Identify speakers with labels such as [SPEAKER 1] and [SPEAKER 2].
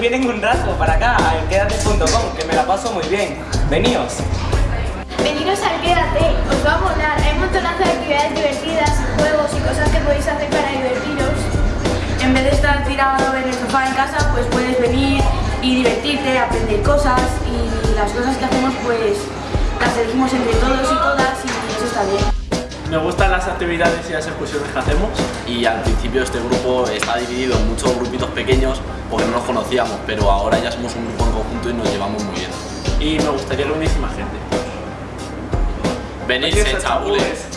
[SPEAKER 1] vienen un rato para acá, a quédate.com, que me la paso muy bien. Veníos.
[SPEAKER 2] Veniros al Quédate, os va a molar. Hay un montonazo de actividades divertidas, juegos y cosas que podéis hacer para divertiros.
[SPEAKER 3] En vez de estar tirado en el sofá en casa, pues puedes venir y divertirte, aprender cosas y las cosas que hacemos pues las elegimos entre todos y todas
[SPEAKER 4] actividades y las excursiones que hacemos
[SPEAKER 5] y al principio este grupo está dividido en muchos grupitos pequeños porque no nos conocíamos, pero ahora ya somos un grupo en conjunto y nos llevamos muy bien.
[SPEAKER 4] y me gustaría reunirse más gente.
[SPEAKER 5] Venirse, chabules.